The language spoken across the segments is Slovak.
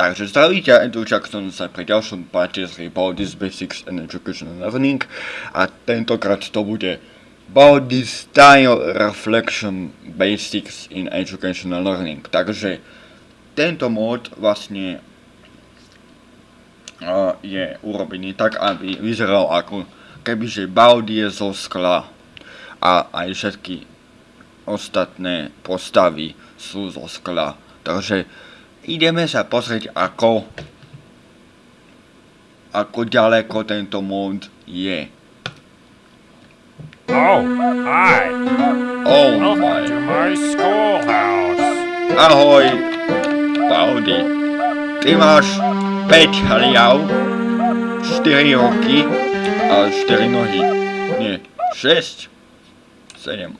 Takže zdravíte, Andrew Jackson sa pri ďalšom páte z Baldis Basics and Educational Learning a tentokrát to bude Body Style Reflection Basics in Educational Learning. Takže tento mód vlastne uh, je urobený tak, aby vyzeral ako kebyže Baldi je zo skla a aj všetky ostatné postavy sú zo skla. Takže ideme sa pozrieť ako ako ďaleko tento mod je. Oh, hi. Oh Welcome my. to my schoolhouse. Ahoj, Baldi. Ty máš 5 hliav, 4 roky a 4 nohy. Nie, 6, 7.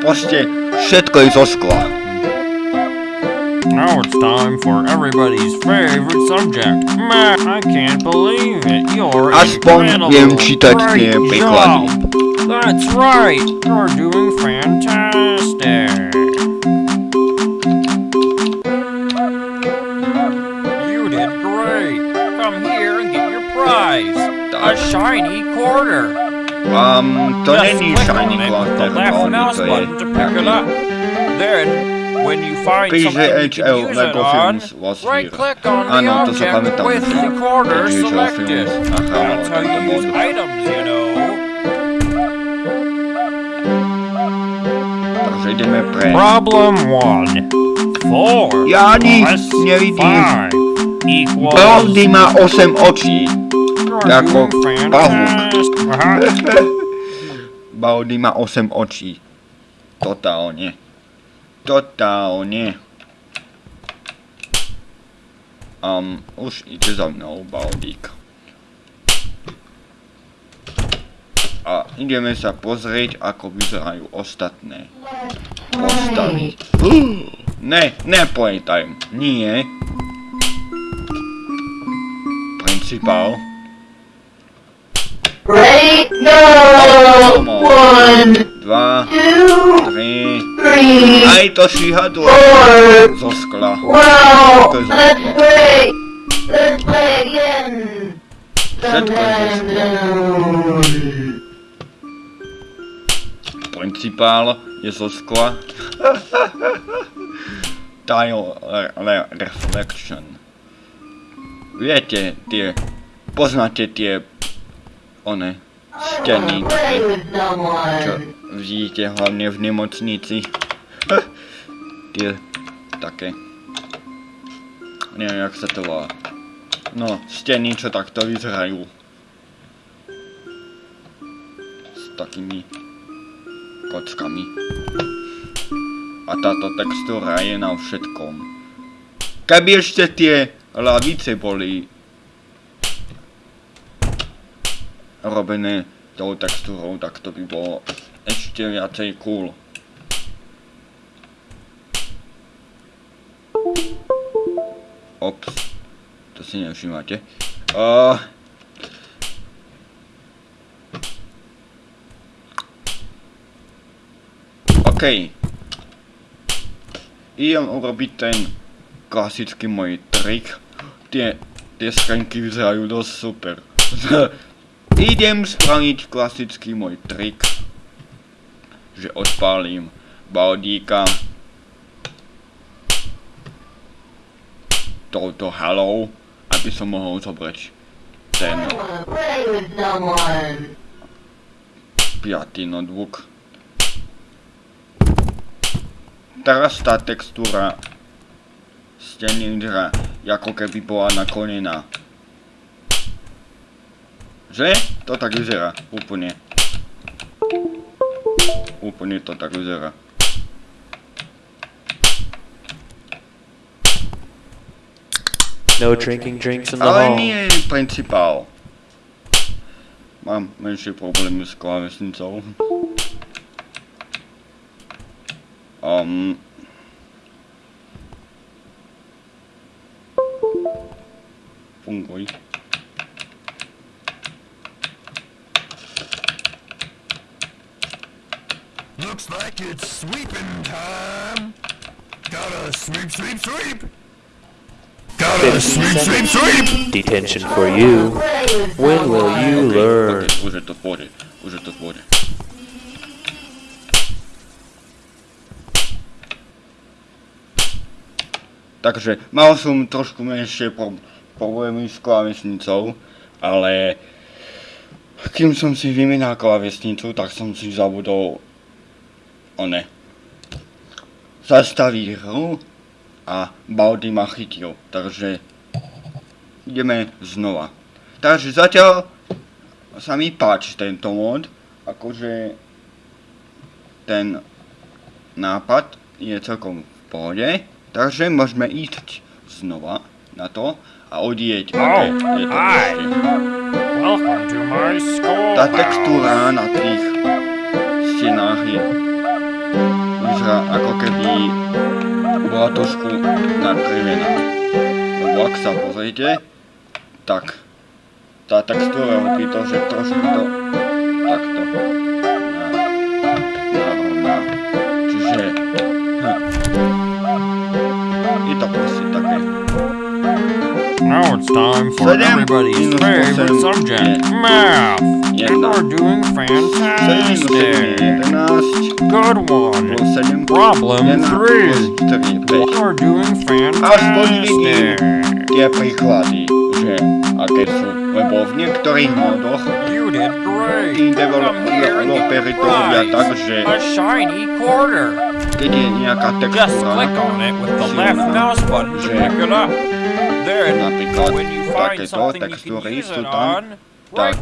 Proste všetko je zo skla. Now it's time for everybody's favorite subject. Math. I can't believe it. You're Aspoň incredible. viem čítať tie Great job. That's right. You're doing fantastic. You did great. Come here and get your prize. A shiny quarter. Um, don't Just any shiny glass the left on mouse button to pick it up. Then, when you find PGHL Lego Films was right click on the object with the corner selected. That's how you use items, you know. Ideme pre... Problem one. Four Ja nič nevidím. Baldi má 8 očí. Ako pavúk. Baldi má 8 očí. Totálne. Totálne. Um, už ide za mnou, Baldík. A ideme sa pozrieť, ako vyzerajú ostatné postavy. Ne, nepletaj. Nie. Principál. One, Dva, two, tri. three, Aj to šihadlo four. zo skla. Wow! To je Let's zajímavé. play! Let's play again! Všetko je zo skla. Principál je zo skla. Tile re- re- reflection. Viete, tie, poznáte tie, one, steny, čo vidíte hlavne v nemocnici. tie, také. Neviem, jak sa to volá. No, steny, čo takto vyzerajú. S takými kockami. A táto textúra je na všetkom. Keby ešte tie lavice boli robené tou textúrou, tak to by bolo ešte viacej cool. Ops, to si nevšimáte. Uh, OK. Idem urobiť ten klasický môj trik. Tie, tie schránky vyzerajú dosť super. Idem spraviť klasický môj trik. Že odpálim baldíka. Touto halou, aby som mohol zobrať ten piatý notebook. Teraz tá textúra vyzerá, ako keby bola naklonená. Že? To tak vyzerá, úplne. Úplne to tak vyzerá. No drinking drinks in the Ale hall. nie principál. Mám menšie problémy s klávesnicou. Um, funguj. Looks like it's sweeping time. 50 seconds. Detention for you. Play with When will you Ok, learn? ok, už je to v pohode, už je to v pohode. Takže mal som trošku menšie pro- problémy s klávesnicou, ale kým som si vymenal klávesnicu, tak som si zabudol one. Zastaviť hru a Baldy ma chytil, takže ideme znova. Takže zatiaľ sa mi páči tento mod, akože ten nápad je celkom v pohode, takže môžeme ísť znova na to a odieť. Oh, je to Tá textúra na tých stenách je vyzerá ako keby bola trošku nakrivená. Lebo ak sa pozriete, tak tá textúra robí to, že trošku to je to proste také. Now it's time for Sedem everybody's minus favorite osem subject, je math. You jedna. are doing 7 minus 7 je fantastic. 11, Good one. plus 7 Problem 1 three. plus 3 je 5. You are doing Aspoň vidím fantastic. tie príklady, že aké sú, lebo v niektorých modoch You did great. tí Come here and get developeri to your robia tak, prize. že Je nejaká Just textúra, click on it with the silná, left mouse button to že pick it up. Then, napríklad when you find takéto textúry sú tam, the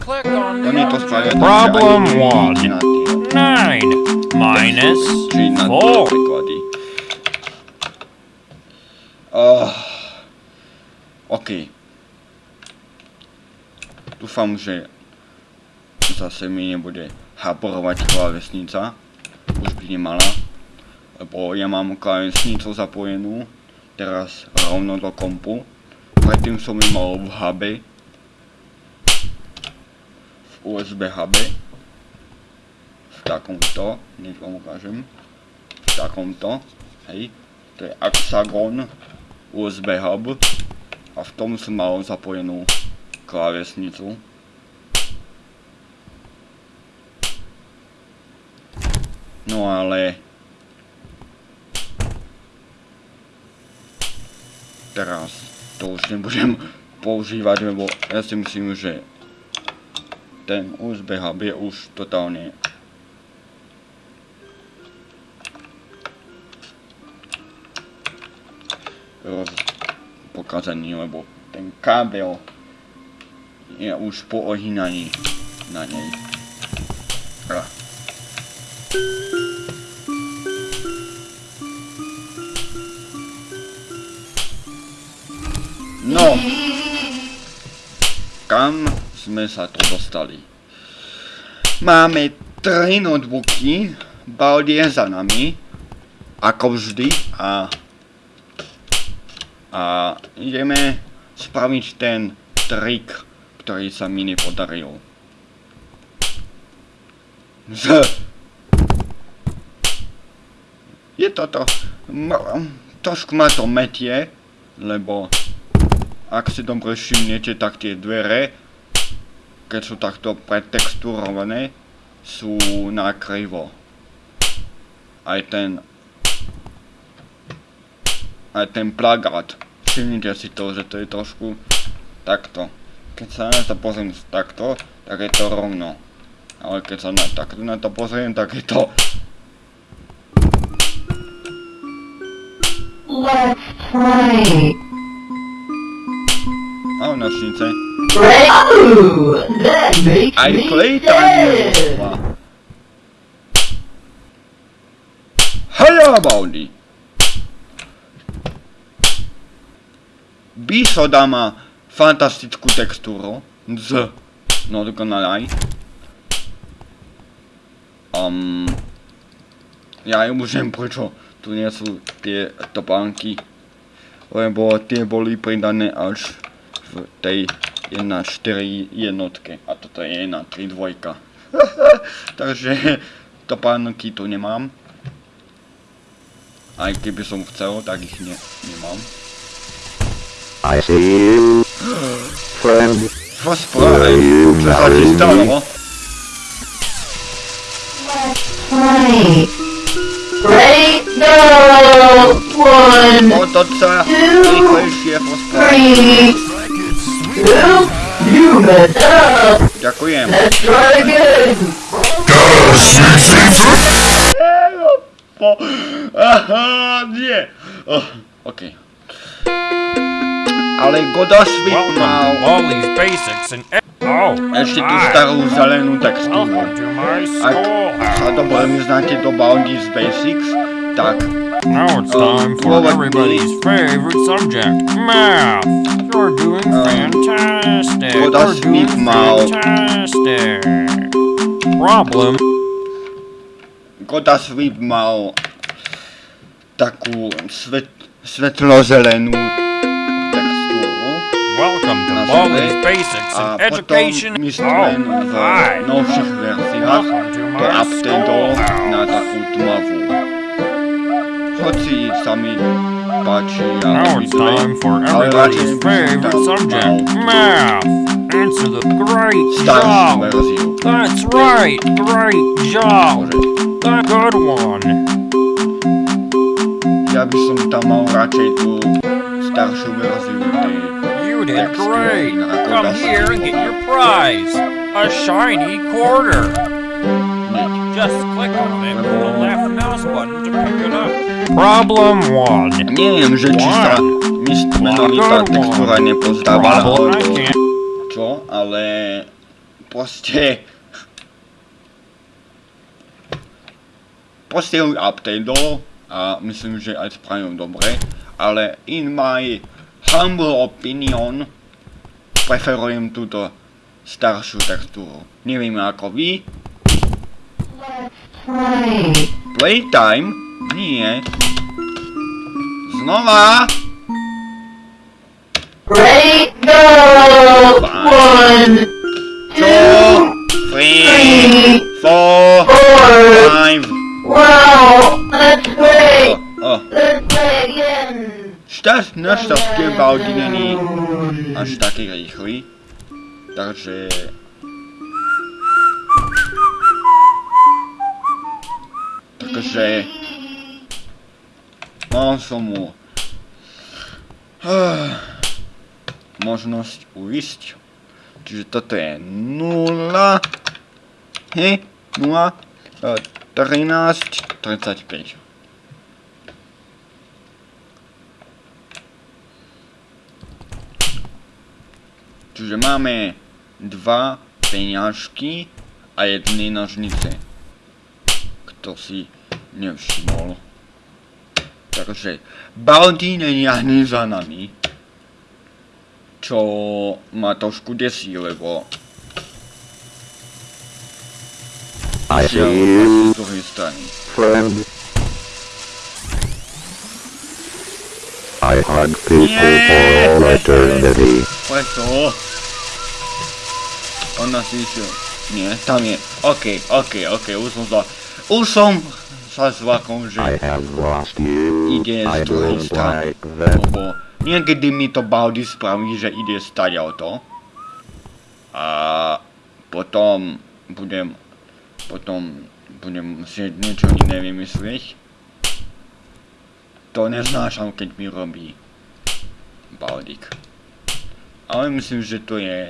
oni to spravia tak, že one. nevidíte na tie Nine minus textúry, či na tie four. príklady. Uh, OK. Dúfam, že zase mi nebude haporovať klávesnica. Už by nemala. Lebo ja mám klávesnicu zapojenú teraz rovno do kompu. Predtým som ju mal v hube. V USB hube. V takomto, nech vám ukážem. V takomto, hej. To je Axagon USB hub. A v tom som mal zapojenú klávesnicu. No ale... Teraz to už nebudem používať, lebo ja si myslím, že ten USB hub je už totálne roz, pokazaný, lebo ten kábel je už po ohýnaní na nej. Ah. No, kam sme sa tu dostali? Máme tri notebooky, Baldi je za nami, ako vždy, a a ideme spraviť ten trik, ktorý sa mi nepodaril. Z... Je toto... Trošku ma to metie, lebo ak si dobre všimnete, tak tie dvere, keď sú takto pretexturované, sú na krivo. Aj ten aj ten plagát. Všimnite si to, že to je trošku takto. Keď sa na to pozriem takto, tak je to rovno. Ale keď sa na, takto na to pozriem, tak je to... Let's play. Makes Aj nerozpla. Hello, Baldi! Bisoda má fantastickú textúru. Z. No dokonalaj. Um, ja ju môžem, prečo tu nie sú tie topánky. Lebo tie boli pridané až v tej 1.4 jednotke. A toto je 1.3 dvojka. Takže topánky tu nemám. Aj keby som chcel, tak ich ne, nemám. I see you, friend. Rozprávaj, čo sa ti stalo? Play. Ready? Go! One, rozprávaj. three, two, you messed up. Ďakujem. Let's try again. Po... Aha, nie. Oh, OK. Ale Goda Sweet Welcome mal. E- oh, ešte tú starú zelenú textúru. Ak sa dobre vyznáte do Bounty's Basics, tak Now it's Um, time for well, let everybody's favorite subject, math. You're doing Um, fantastic. well, You're that's doing me, Mal. fantastic. Problem. Goda Sweet mal takú svet, svetlo-zelenú textúru. Welcome to Na Wally's sebe. Basics A and potom Education. my sme Oh, v hi. novších verziách Welcome to to my updatol na schoolhouse. takú tmavú. Hoci sa mi páči Now it's time for everybody's favorite subject, math. Answer the great job. That's right, great job. That good one. ja by som tam mal radšej tú staršiu verziu tej You did great. Come here and get your prize. A shiny quarter. Just click on it with the left mouse button to pick it up. Problem one. Neviem, že či sa mi menovitá textúra nepozdávala, Problem I alebo can't. čo, ale proste proste ju updateol a myslím, že aj spravím dobre, ale in my humble opinion preferujem túto staršiu textúru. Neviem ako vy, Play. playtime, nie. Znova, Ready? Go! One, two, three, four, five. Wow. Oh, oh. Let's play again. Štát na šťastie Baldi není až taký rýchly. Takže... Takže... Mal som mu... možnosť uísť. Čiže toto je 0... Hej, 0... eh, 13... 35. Čiže máme dva peňažky a jedny nožnice. Kto si nevšimol. Takže Baldy není ani za nami. Čo ma trošku desí, lebo asi z druhej strany. I hug people for all eternity. Preto... Si išiel... Nie, tam je. OK, OK, OK, už som sa... Už som sa zlakol, že... I have lost you. ide z druhej strany. Lebo niekedy mi to Baldi spraví, že ide stať auto. A potom budem, potom budem musieť niečo iné vymyslieť. To neznášam, keď mi robí Baldik. Ale myslím, že to je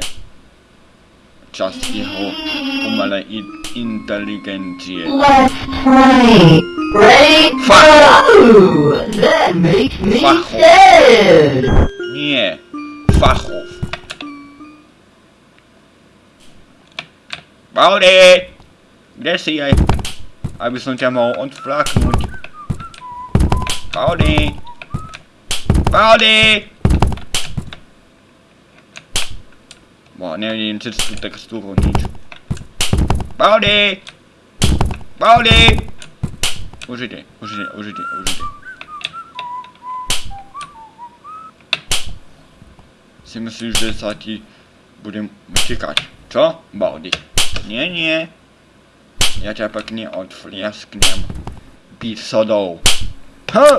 That makes me Fuck. sad. Nie, fachov. Baldy! Kde si aj? Aby som ťa mohol odflaknúť. Baldy! Baldy! Bo, nie, nie, czy tu teksturą, nic. Pauli! Pauli! Użycie, użycie, użycie, użycie. Si myślisz, że Sati budem uciekać. Co? Baldy. Nie, nie. Ja cię peknie odfliasknę pisodą. Huh!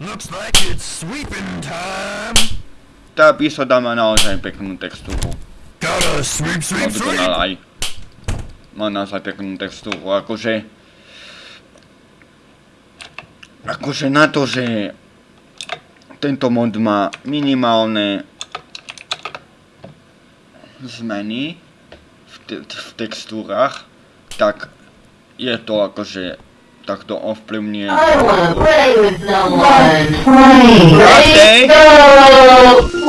Looks like it's sweeping time. Tá epizóda má naozaj peknú textúru. Môžu to sweep. nalaj. Má naozaj peknú textúru, akože... Akože na to, že tento mod má minimálne zmeny v, te- v textúrach, tak je to akože takto ovplyvňuje. I wanna play with someone. Ready, go!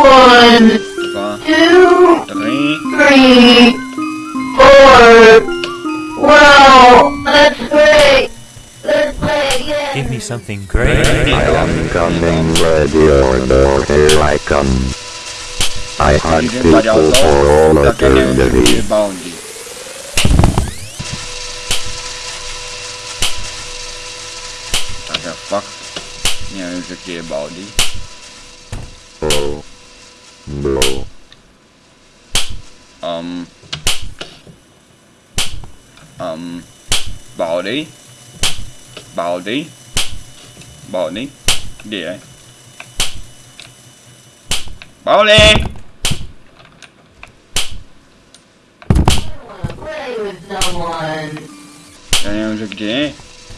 One, Dva, two, tri, three, four. Wow, that's great. Let's play again. Give me something great. I am coming, ready or not, here I come. I hunt people for all také neviem, že eternity. the fuck? Nie wiem, już jakie Oh, No. Um. Um. Body. Body. Body. Gdzie? Body! Ja nie wiem, że gdzie.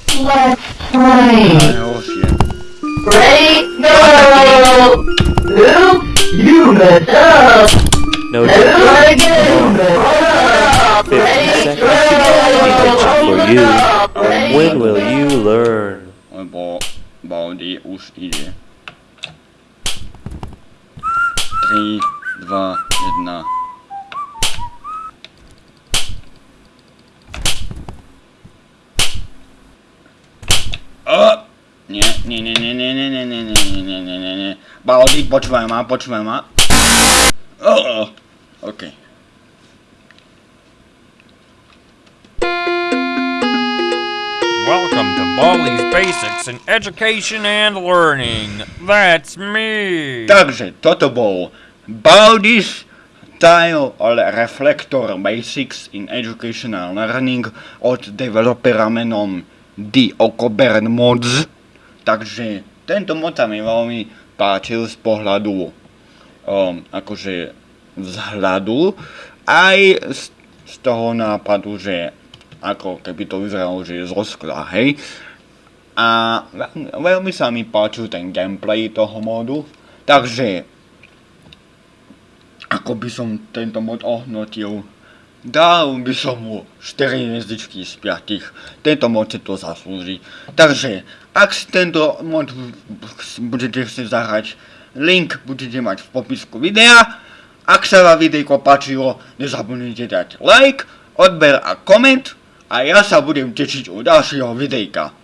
Let's Right. Right? Ma, počúvaj ma. O! OK. Welcome to Baldi's Basics in Education and Learning. That's me. Takže toto bol Baldi's Tile Reflector Basics in Educational Learning od developera menom The Okobern Mods. Takže tento mod sa mi veľmi páčil z pohľadu um, akože vzhľadu aj z, z toho nápadu, že ako keby to vyzeralo, že je zo skla, hej. A veľmi, sa mi páčil ten gameplay toho modu, takže ako by som tento mod ohnotil, dal by som mu 4 hviezdičky z 5. Tento mod si to zaslúži. Takže, ak si tento mod budete chcieť zahrať, link budete mať v popisku videa. Ak sa vám videjko páčilo, nezabudnite dať like, odber a koment a ja sa budem tešiť u ďalšieho videjka.